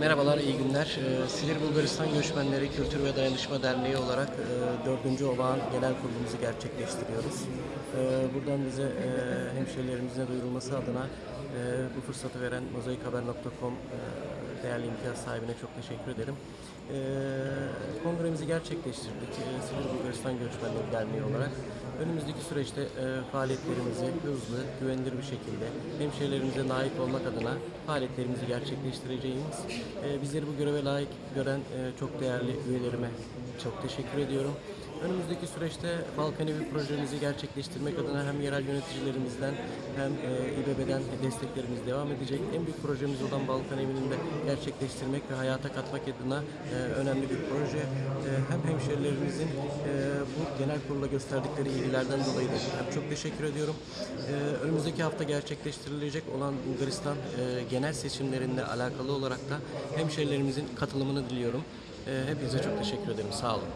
Merhabalar, iyi günler. Ee, Silir Bulgaristan Göçmenleri Kültür ve Dayanışma Derneği olarak e, 4. Olağan Genel Kurulumuzu gerçekleştiriyoruz. Ee, Buradan bize e, hemşehrilerimizin duyurulması adına e, bu fırsatı veren mozaikhaber.com e, değerli imtiyaz sahibine çok teşekkür ederim. Kongremizi gerçekleştirdik e, Silir Bulgaristan Göçmenleri Derneği olarak. Önümüzdeki süreçte e, faaliyetlerimizi hızlı, güvenilir bir şekilde hemşehrilerimize layık olmak adına faaliyetlerimizi gerçekleştireceğimiz, e, bizleri bu göreve layık gören e, çok değerli üyelerime çok teşekkür ediyorum. Önümüzdeki süreçte Balkan Evi projemizi gerçekleştirmek adına hem yerel yöneticilerimizden hem e, İBB'den desteklerimiz devam edecek. En büyük projemiz olan Balkan Evi'nin de gerçekleştirmek ve hayata katmak adına e, önemli bir proje. E, hem hemşerilerimizin e, bu genel kurula gösterdikleri ilgilerden dolayı da hem çok teşekkür ediyorum. E, önümüzdeki hafta gerçekleştirilecek olan Bulgaristan e, genel seçimlerinde alakalı olarak da hemşerilerimizin katılımını diliyorum. E, hepinize çok teşekkür ederim. Sağ olun.